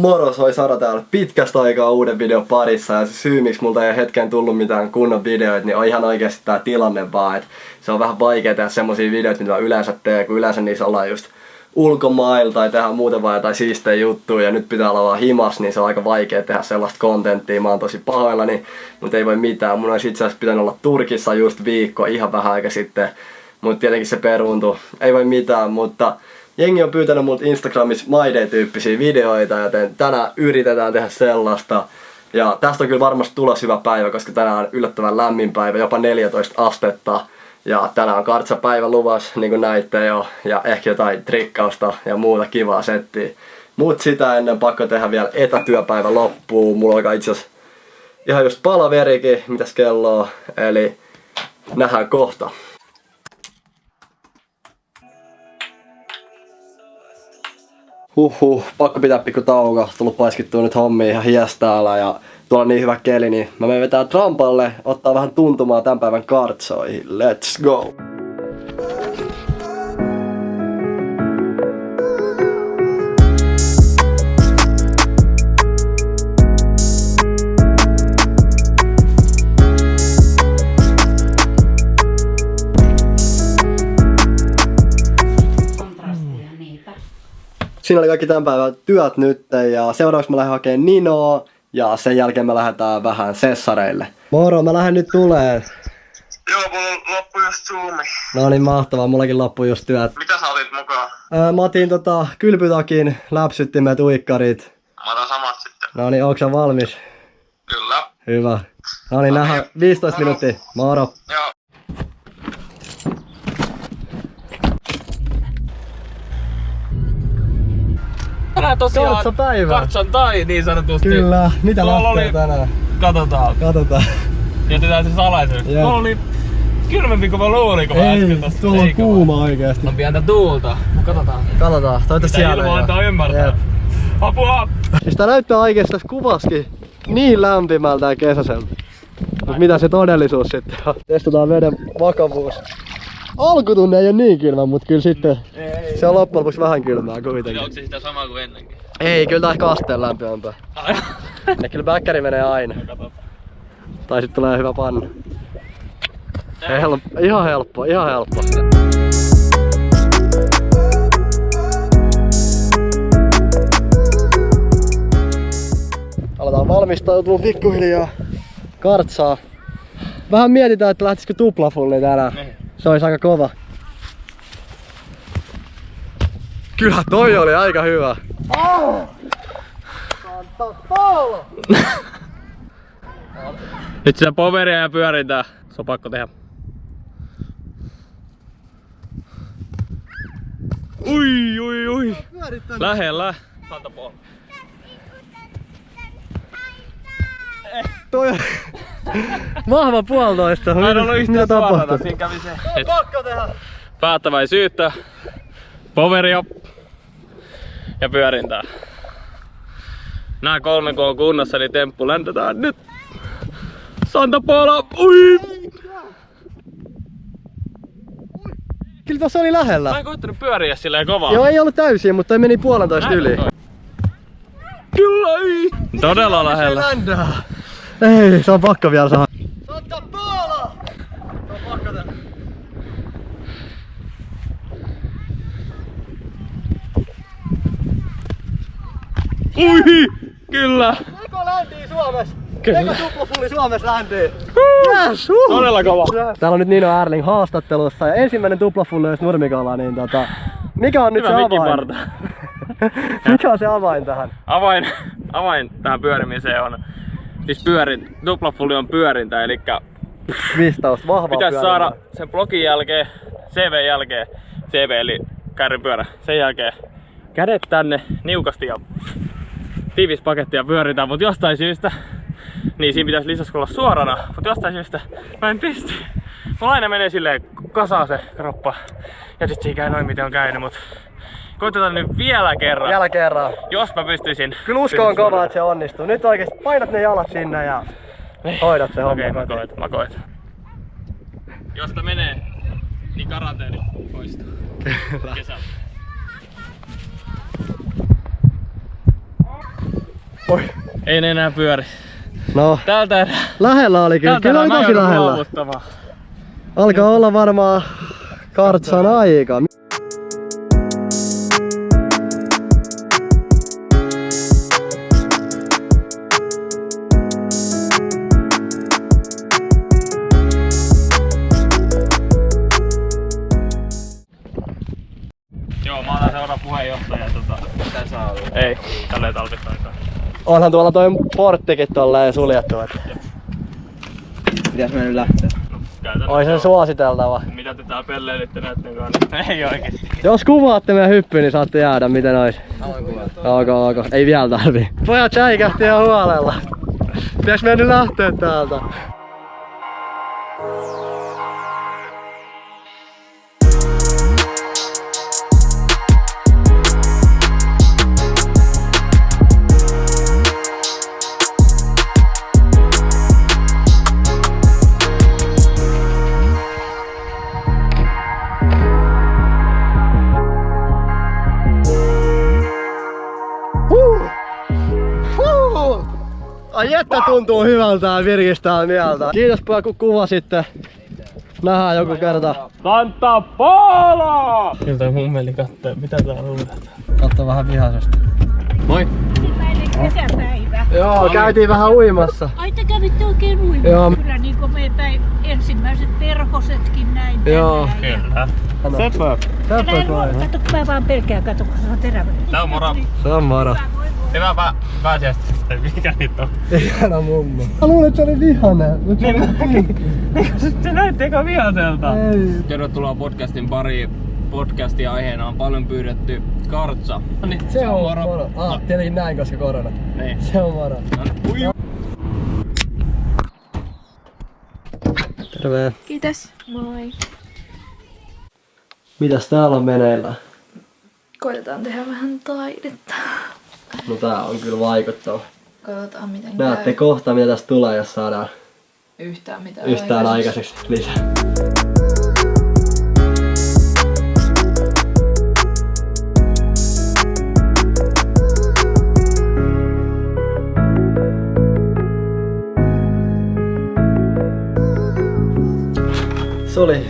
Moro, soi Sara täällä pitkästä aikaa uuden videon parissa ja se syy miksi multa ei hetken tullut mitään kunnon videoita, niin on ihan oikeasti tää tilanne vaan, että se on vähän vaikea tehdä semmosia videoita, mitä yleensä teen, kun yleensä niissä ollaan just ulkomailla tai tehdään muuten vaan jotain siistejä juttuja ja nyt pitää olla vaan himas, niin se on aika vaikea tehdä sellaista kontenttia. Mä oon tosi pahoillani, mutta ei voi mitään. Mun olisi itse asiassa pitänyt olla Turkissa just viikko ihan vähän aika sitten, mutta tietenkin se peruuntui. Ei voi mitään, mutta jengi on pyytänyt multa Instagramissa Maide-tyyppisiä videoita, joten tänään yritetään tehdä sellaista. Ja tästä on kyllä varmasti tulos hyvä päivä, koska tänään on yllättävän lämmin päivä, jopa 14 astetta. Ja tänään on kartsapäivä luvas, niin kuin näitte jo, ja ehkä jotain trikkausta ja muuta kivaa settiä. Mut sitä ennen pakko tehdä vielä etätyöpäivä loppuun. Mulla alkaa itse asiassa ihan just palaverikin, mitäs kello on. Eli nähdään kohta. Huhhuh, pakko pitää pikku tauko. Tullut paiskittua nyt hommia ihan hiestäällä ja tuolla on niin hyvä keli, niin mä menen vetää trampalle, ottaa vähän tuntumaa tämän päivän kartsoihin. Let's go! Siinä oli kaikki tämän päivän työt nyt ja seuraavaksi mä lähden hakemaan Ninoa ja sen jälkeen me lähdetään vähän sessareille. Moro, mä lähden nyt tulee. Joo, mulla loppui just Zoomi. No niin mahtavaa, mullakin loppui just työt. Mitä sä otit mukaan? Öö, mä otin tota kylpytakin, läpsyttimet, uikkarit. Mä otan samat sitten. No niin, onko sä valmis? Kyllä. Hyvä. No niin, nähdään 15 minuuttia. Moro. Joo. Tänään tosiaan Kartsapäivä. Kartsan tai niin sanotusti. Kyllä, mitä Tuolla lähtee oli- tänään? Katsotaan. Katsotaan. Jätetään se salaisuus. Jep. Tuolla oli kylmempi kuin mä luulin, kun mä Ei, äsken tossa. tuolla on kuuma oikeesti. On pientä tuulta. Mut Katsotaan. Katsotaan, toivottavasti siellä ilma antaa ymmärtää. Jep. Apua! Siis tää näyttää oikeesti tässä kuvaskin niin lämpimältä ja kesäiseltä. Mut mitä se todellisuus sitten on? Testataan veden vakavuus. Alkutunne ei oo niin kylmä, mut kyllä sitten se on loppujen lopuksi vähän kylmää kuitenkin. Onko se sitä samaa kuin ennenkin? Ei, kyllä tää ehkä asteen lämpimämpää. Ja kyllä bäkkäri menee aina. Tai sit tulee hyvä pannu. Help, ihan helppo, ihan helppo. Aletaan valmistautua pikkuhiljaa kartsaa. Vähän mietitään, että lähtisikö tuplafulli tänään. Se olisi aika kova. Kyllä toi oli aika hyvä. Nyt sitä poveria ja pyörintää. Se on pakko tehdä. Ui, ui, ui. Lähellä. Santa Paul. Toi vahva puolitoista. Mä en ollut yhtään suorana, siinä kävi se. Et Pakko tehdä. päättäväisyyttä, poveria ja pyörintää. Nää kolme kun on kunnossa, eli temppu läntetään nyt. Santa Paula, ui! Kyllä tossa oli Mä lähellä. en koittanut pyöriä silleen kovaa. Joo, ei ollut täysin, mutta meni puolentoista Näin yli. toi. Kyllä ei! Todella lähellä. Ländää. Ei, se on pakko vielä saada. Santa Paula! Se on pakko tehdä. Ui! Kyllä! Eko läntii Suomessa. Kyllä. Eko tuplafulli Suomessa läntii. Yes, uh. Todella kova. Täällä on nyt Nino Erling haastattelussa ja ensimmäinen tuplafulli olisi nurmikolla, niin tota... Mikä on nyt Hyvä se avain? Mikä on se avain tähän? Avain, avain tähän pyörimiseen on, siis pyörin, tuplafulli on pyörintä, eli Vistaus, vahvaa pitäisi pyörintää. saada sen blogin jälkeen, CV jälkeen, CV eli kärrypyörä, sen jälkeen kädet tänne niukasti ja tiivis paketti ja pyöritään, mutta jostain syystä, niin siinä pitäisi lisäksi olla suorana, mutta jostain syystä mä en pysty. Mulla aina menee silleen kasaa se kroppa ja sit ei käy noin miten on käynyt, mutta koitetaan nyt vielä kerran. Vielä kerran. Jos mä pystyisin. Kyllä usko on kova, että se onnistuu. Nyt oikeesti painat ne jalat sinne ja hoidat se homma. Okei, mä kotiin. koet, mä koet. Jos tää menee, niin karanteeni poistuu. Kyllä. Kesällä. Oi. Ei ne enää pyöri. No, Täältä erää. lähellä oli kyllä. Kyllä oli mä tosi lähellä. Alkaa olla varmaan kartsan aika. Onhan tuolla toi porttikin tolleen suljettu. Et. Pitäis mä nyt lähteä? Oi se suositeltava. Mitä te täällä pelleilitte näitten kanssa? Ei oikeesti. Jos kuvaatte meidän hyppy, niin saatte jäädä miten ois. Ok, ok. Ei vielä tarvii. Pojat säikähti ihan huolella. Pitäis nyt lähteä täältä? Ai että tuntuu hyvältä ja virkistää mieltä. Kiitos pojat kun kuvasitte. Nähdään joku kerta. Santa Paula! Miltä mummeli kattoo, mitä täällä luulet? Katso vähän vihaisesti. Moi! kesäpäivä. Joo, käytiin vähän uimassa. Ai te kävitte oikein uimassa? Joo. Kyllä niin kuin me päin ensimmäiset perhosetkin näin. Joo. Kyllä. Sepä. Toi. ruo- Kato, mä vaan pelkään, kato, kun se on terävä. Tää on moro. Se on moro. Hyvää pää pääsiäistä. Mikä nyt on? Ihana mummo. Mä luulin, että se oli vihanen. Mut se oli Se näytti eka vihaselta. Ei. Tervetuloa podcastin pariin. Podcastin aiheena on paljon pyydetty kartsa. Niin, Se on moro. Ah, tietenkin näin, koska korona. Niin. Se on moro. Ui. Terve. Kiitos. Moi. Mitäs täällä on meneillä? Koitetaan tehdä vähän taidetta. No tää on kyllä vaikuttava. Katsotaan miten Näette käy. kohta mitä tästä tulee, jos saadaan Yhtään mitään yhtään aikaiseksi lisää.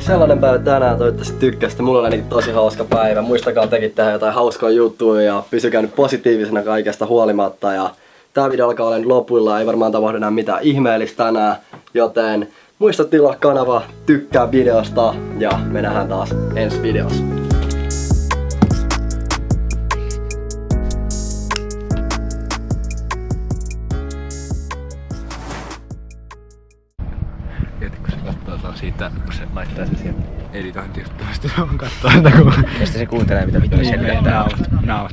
Sellainen päivä tänään, toivottavasti tykkäsitte. Mulla oli ainakin tosi hauska päivä. Muistakaa tekin tehdä jotain hauskaa juttuja ja pysykää nyt positiivisena kaikesta huolimatta. Ja tää video alkaa olla lopuilla, ei varmaan tapahdu enää mitään ihmeellistä tänään. Joten muista tilaa kanava, tykkää videosta ja me nähdään taas ensi videossa. Siitä, kun se laittaa sen siihen editointijuttuun, sitten se on kattoo sitä kun... Ja sitten se kuuntelee mitä vittu Niin, naut, naut.